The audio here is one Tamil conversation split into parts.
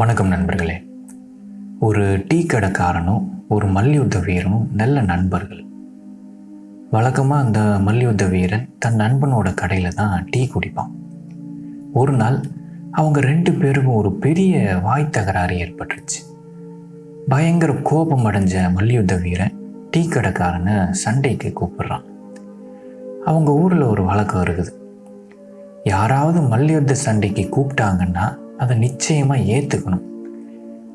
வணக்கம் நண்பர்களே. ஒரு டீ கடைக்காரனும் ஒரு மல்யுத்த வீரனும் நல்ல நண்பர்கள். வழக்கமாக அந்த மல்யுத்த வீரன் தன் நண்பனோட கடையில் தான் டீ குடிப்பான். ஒரு நாள் அவங்க ரெண்டு பேருக்கும் ஒரு பெரிய வாய் தகராறு ஏற்பட்டுருச்சு. பயங்கர கோபம் அடைஞ்ச மல்யுத்த வீரன் டீ கடைக்காரனை சண்டைக்கு கூப்பிடுறான். அவங்க ஊரில் ஒரு வழக்கம் இருக்குது. யாராவது மல்யுத்த சண்டைக்கு கூப்பிட்டாங்கன்னா அதை நிச்சயமாக ஏற்றுக்கணும்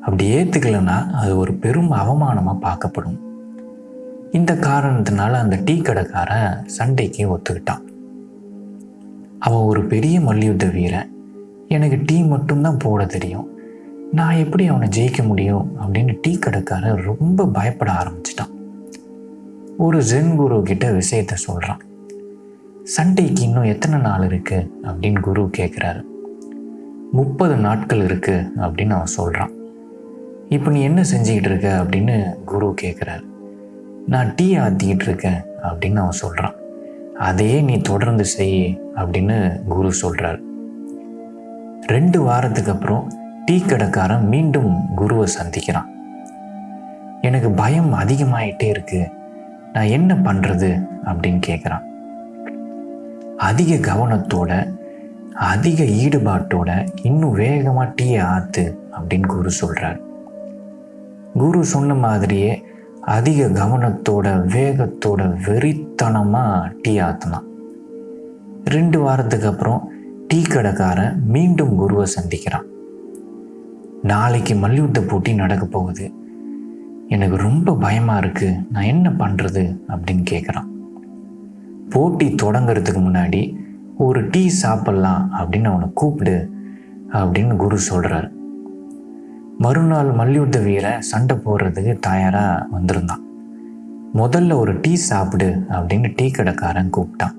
அப்படி ஏற்றுக்கலைன்னா அது ஒரு பெரும் அவமானமாக பார்க்கப்படும். இந்த காரணத்தினால அந்த டீ கடைக்காரன் சண்டைக்கு ஒத்துக்கிட்டான். அவன் ஒரு பெரிய மல்யுத்த வீரன் எனக்கு டீ மட்டும்தான் போட தெரியும். நான் எப்படி அவனை ஜெயிக்க முடியும் அப்படின்னு டீ கடைக்காரன் ரொம்ப பயப்பட ஆரம்பிச்சிட்டான். ஒரு ஜென் குரு கிட்ட விஷயத்த சொல்கிறான் சண்டைக்கு இன்னும் எத்தனை நாள் இருக்குது அப்படின்னு குரு கேட்குறாரு முப்பது நாட்கள் இருக்குது அப்படின்னு அவன் சொல்கிறான் இப்போ நீ என்ன செஞ்சுக்கிட்டு இருக்க? அப்படின்னு குரு கேட்குறாரு நான் டீ ஆற்றிக்கிட்டு இருக்கேன் அப்படின்னு அவன் சொல்கிறான் அதையே நீ தொடர்ந்து செய் அப்படின்னு குரு சொல்கிறார் ரெண்டு வாரத்துக்கு அப்புறம் டீ கடைக்காரன் மீண்டும் குருவை சந்திக்கிறான். எனக்கு பயம் அதிகமாயிட்டே இருக்கு. நான் என்ன பண்ணுறது அப்படின்னு கேட்குறான் அதிக கவனத்தோட அதிக ஈடுபாட்டோட இன்னும் வேகமாக டீயை ஆற்று அப்படின்னு குரு சொல்கிறார் குரு சொன்ன மாதிரியே அதிக கவனத்தோட வேகத்தோட வெறித்தனமாக டீ ஆற்றலாம் ரெண்டு வாரத்துக்கு அப்புறம் டீ கடைக்காரன் மீண்டும் குருவை சந்திக்கிறான். நாளைக்கு மல்யுத்த போட்டி நடக்க போகுது. எனக்கு ரொம்ப பயமாக இருக்குது நான் என்ன பண்ணுறது அப்படின்னு கேட்குறான் போட்டி தொடங்கிறதுக்கு முன்னாடி ஒரு டீ சாப்பிட்லாம் அப்படின்னு அவனை கூப்பிடு அப்படின்னு குரு சொல்கிறார் மறுநாள் மல்யுத்த வீரை சண்டை போடுறதுக்கு தயாராக வந்திருந்தான். முதல்ல ஒரு டீ சாப்பிடு அப்படின்னு டீ கடைக்காரன் கூப்பிட்டான்.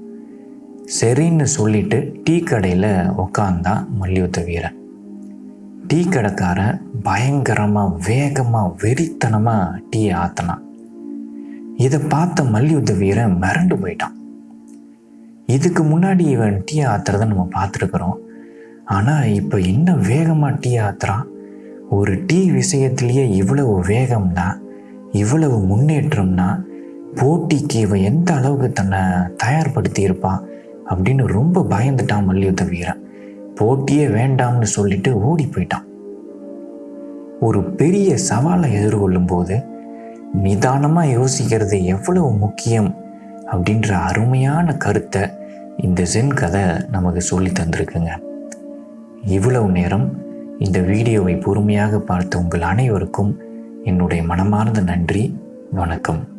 சரின்னு சொல்லிட்டு டீ கடையில் உக்காந்தான் மல்யுத்த வீரன். டீ கடைக்காரன் பயங்கரமாக வேகமாக வெறித்தனமாக டீ ஆற்றினான் இதை பார்த்த மல்யுத்த வீரன் மிரண்டு போயிட்டான். இதுக்கு முன்னாடி இவன் டீ ஆத்துறத நம்ம பார்த்துருக்குறோம். ஆனால் இப்போ என்ன வேகமாக டீ ஆத்துறான் ஒரு டீ விஷயத்திலேயே இவ்வளவு வேகம்னா இவ்வளவு முன்னேற்றம்னா போட்டிக்கு இவன் எந்த அளவுக்கு தன்னை தயார்படுத்தி இருப்பான் அப்படின்னு ரொம்ப பயந்துட்டான் மல்யுத்த வீரன் போட்டியே வேண்டாம்னு சொல்லிட்டு ஓடி போயிட்டான். ஒரு பெரிய சவாலை எதிர்கொள்ளும் போது நிதானமாக யோசிக்கிறது எவ்வளவு முக்கியம் அப்படின்ற அருமையான கருத்தை இந்த ஜென் கதை நமக்கு சொல்லி தந்திருக்குங்க. இவ்வளவு நேரம் இந்த வீடியோவை பொறுமையாக பார்த்த உங்கள் அனைவருக்கும் என்னுடைய மனமார்ந்த நன்றி. வணக்கம்.